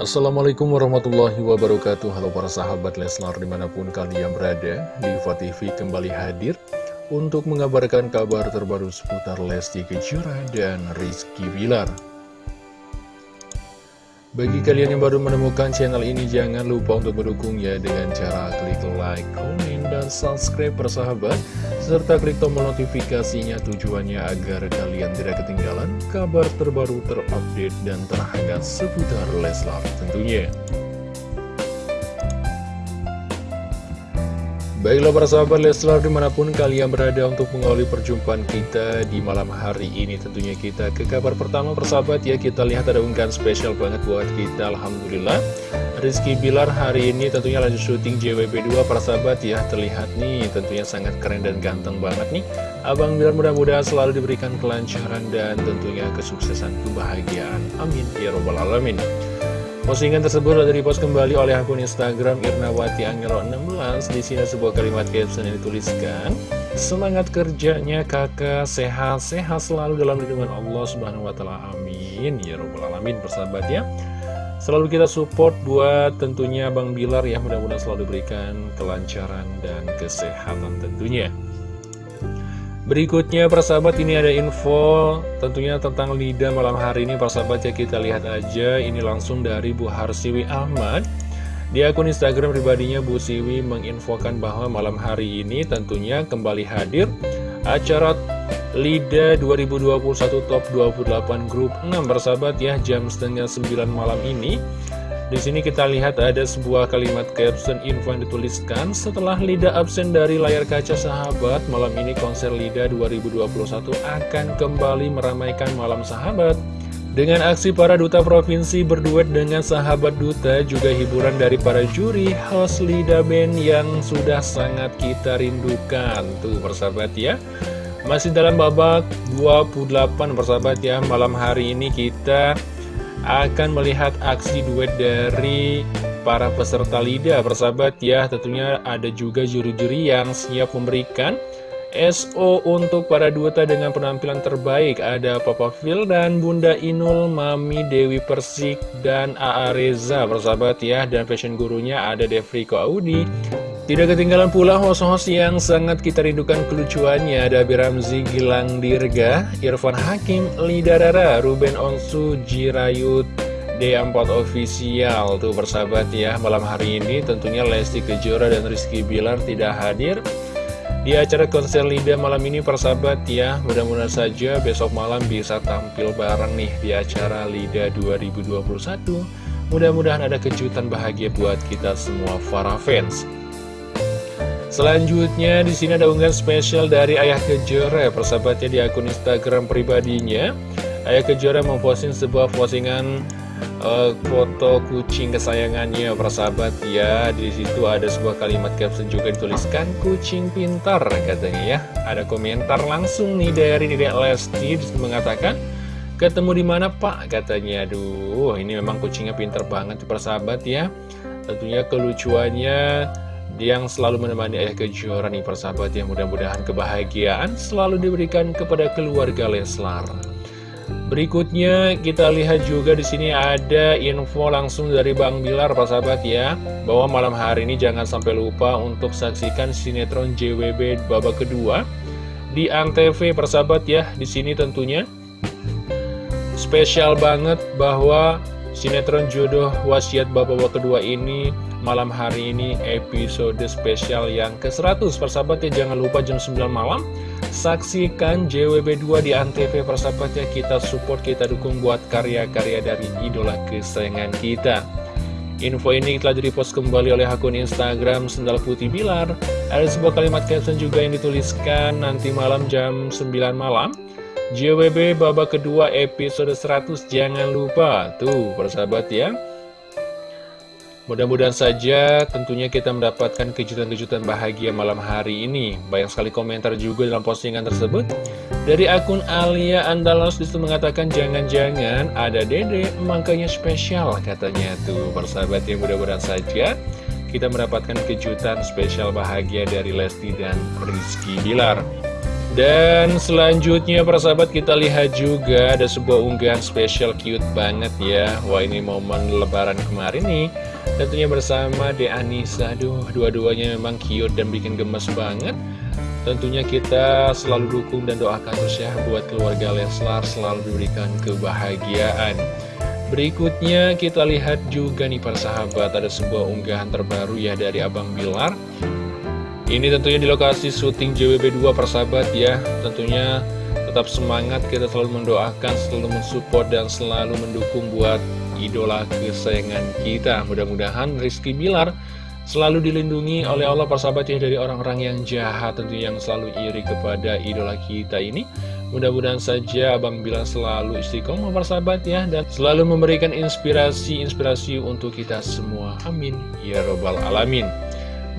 Assalamualaikum warahmatullahi wabarakatuh. Halo para sahabat Leslar di mana pun kalian berada Diva TV kembali hadir Untuk mengabarkan kabar terbaru seputar Lesti Kejora dan Rizky Bilar Bagi kalian yang baru menemukan channel ini Jangan lupa untuk mendukungnya dengan cara klik like, komen, dan subscribe persahabat. Serta klik tombol notifikasinya tujuannya agar kalian tidak ketinggalan kabar terbaru terupdate dan terhangat seputar Leslar tentunya Baiklah para sahabat Leslar di mana pun kalian berada untuk mengawali perjumpaan kita di malam hari ini. Tentunya kita ke kabar pertama persahabat ya. Kita lihat ada unggahan spesial banget buat kita Alhamdulillah. Rizky Bilar hari ini tentunya lanjut syuting JWP2 para sahabat ya. Terlihat nih tentunya sangat keren dan ganteng banget nih. Abang Bilar mudah-mudahan selalu diberikan kelancaran dan tentunya kesuksesan kebahagiaan. Amin. Ya robbal alamin Postingan tersebut sudah dipost kembali oleh akun Instagram Irnawati Angelo 16 Di sini sebuah kalimat caption yang dituliskan Semangat kerjanya kakak. Sehat-sehat selalu dalam lindungan Allah Subhanahu Wa Taala. Amin. Ya Rabbal Alamin persahabat ya. Selalu kita support buat tentunya Bang Bilar ya. Mudah-mudahan selalu diberikan kelancaran dan kesehatan tentunya Berikutnya persahabat ini ada info tentunya tentang Lida malam hari ini. Persahabat ya kita lihat aja. Ini langsung dari Bu Harsiwi Ahmad. Di akun Instagram pribadinya Bu Siwi menginfokan bahwa malam hari ini tentunya kembali hadir acara Lida 2021 Top 28 Grup 6 persahabat ya jam setengah 9 malam ini di sini kita lihat ada sebuah kalimat caption info yang dituliskan setelah Lida absen dari layar kaca sahabat. Malam ini konser Lida 2021 akan kembali meramaikan malam sahabat. Dengan aksi para duta provinsi berduet dengan sahabat duta juga hiburan dari para juri host Lida Band yang sudah sangat kita rindukan. Tuh persahabat ya. Masih dalam babak 28 persahabat ya. Malam hari ini kita akan melihat aksi duet dari para peserta LIDA Persahabat ya. Tentunya ada juga juri-juri yang siap memberikan SO untuk para duta dengan penampilan terbaik. Ada Papa Phil dan Bunda Inul, Mami Dewi Persik, dan AA Reza. Persahabat ya Dan fashion gurunya ada Devriko Audi tidak ketinggalan pula host-host yang sangat kita rindukan kelucuannya. Ada Biramzi Gilang Dirga, Irfan Hakim, Lida Dara, Ruben Onsu, Jirayut, D4 Official. Tuh persahabat ya, malam hari ini tentunya Lesti Kejora dan Rizky Bilar tidak hadir Di acara konser Lida malam ini persahabat ya. Mudah-mudahan saja besok malam bisa tampil bareng nih di acara Lida 2021 Mudah-mudahan ada kejutan bahagia buat kita semua para fans. Selanjutnya di sini ada unggahan spesial dari Ayah Kejora persahabatnya di akun Instagram pribadinya. Ayah Kejora memposting sebuah postingan uh, foto kucing kesayangannya persahabat ya. Di situ ada sebuah kalimat caption juga dituliskan kucing pintar katanya ya. Ada komentar langsung nih dari Dedek Lesti mengatakan ketemu di mana Pak katanya. Aduh, ini memang kucingnya pintar banget persahabat ya. Tentunya kelucuannya yang selalu menemani ayah kejora nih persahabat yang mudah-mudahan kebahagiaan selalu diberikan kepada keluarga Leslar. Berikutnya kita lihat juga di sini ada info langsung dari Bang Bilar persahabat ya. Bahwa malam hari ini jangan sampai lupa untuk saksikan sinetron JWB babak kedua di Antv persahabat ya. Di sini tentunya. Spesial banget bahwa sinetron jodoh wasiat babak kedua ini malam hari ini episode spesial yang ke-100 persahabat ya. Jangan lupa jam 9 malam saksikan JWB2 di Antv persahabat ya. Kita support kita dukung buat karya-karya dari idola kesayangan kita. Info ini telah direpost kembali oleh akun Instagram Sendal Putih Bilar. Ada sebuah kalimat caption juga yang dituliskan nanti malam jam 9 malam. JWB babak kedua episode 100 jangan lupa. Tuh persahabat ya Mudah-mudahan saja tentunya kita mendapatkan kejutan-kejutan bahagia malam hari ini. Banyak sekali komentar juga dalam postingan tersebut. Dari akun Alia Andalos itu mengatakan jangan-jangan ada dede makanya spesial katanya tuh. Persahabat yang mudah-mudahan saja kita mendapatkan kejutan spesial bahagia dari Lesti dan Rizky Bilar. Dan selanjutnya para sahabat kita lihat juga ada sebuah unggahan spesial cute banget ya. Wah ini momen lebaran kemarin nih. Tentunya bersama De Anissa. Aduh dua-duanya memang cute dan bikin gemes banget. Tentunya kita selalu dukung dan doakan terus ya Buat keluarga Leslar selalu diberikan kebahagiaan. Berikutnya kita lihat juga nih para sahabat Ada sebuah unggahan terbaru ya dari Abang Bilar ini tentunya di lokasi syuting JWB 2 persahabat ya. Tentunya tetap semangat kita selalu mendoakan, selalu mensupport dan selalu mendukung buat idola kesayangan kita. Mudah-mudahan Rizky Bilar selalu dilindungi oleh Allah persahabat ya dari orang-orang yang jahat tentunya yang selalu iri kepada idola kita ini. Mudah-mudahan saja Abang Bilar selalu istiqomah persahabat ya Dan selalu memberikan inspirasi-inspirasi untuk kita semua. Amin. Ya Robbal Alamin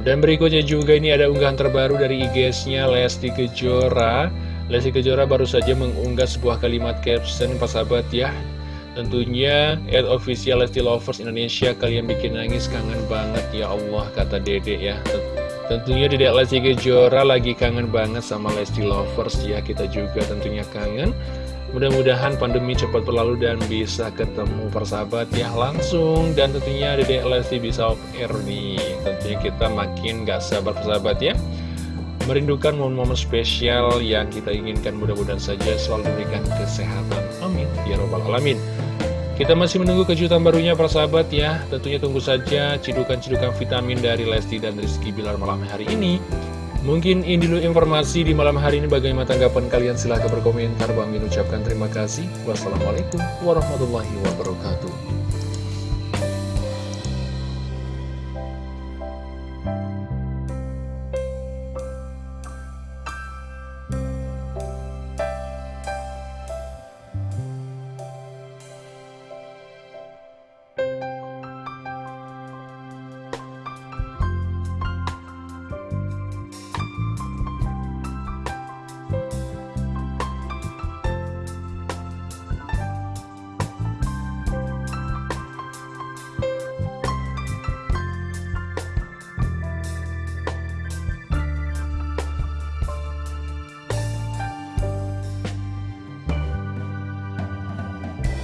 dan berikutnya juga ini ada unggahan terbaru dari IG-nya Lesti Kejora. Lesti Kejora baru saja mengunggah sebuah kalimat caption sahabat ya. Tentunya at official Lesti Lovers Indonesia kalian bikin nangis kangen banget. Ya Allah kata Dede ya. Tentunya Dedek Lesti Kejora lagi kangen banget sama Lesti Lovers. Ya kita juga tentunya kangen Mudah-mudahan pandemi cepat berlalu dan bisa ketemu persahabat ya langsung Dan tentunya Dede Lesti bisa off air nih. Tentunya kita makin gak sabar persahabat ya. Merindukan momen-momen spesial yang kita inginkan mudah-mudahan saja selalu diberikan kesehatan. Amin. Ya Robbal Alamin. Kita masih menunggu kejutan barunya persahabat ya. Tentunya tunggu saja cidukan-cidukan vitamin dari Lesti dan Rizky Bilar malam hari ini Mungkin ini dulu informasi di malam hari ini. Bagaimana tanggapan kalian? Silahkan berkomentar. Bang Min ucapkan terima kasih. Wassalamualaikum warahmatullahi wabarakatuh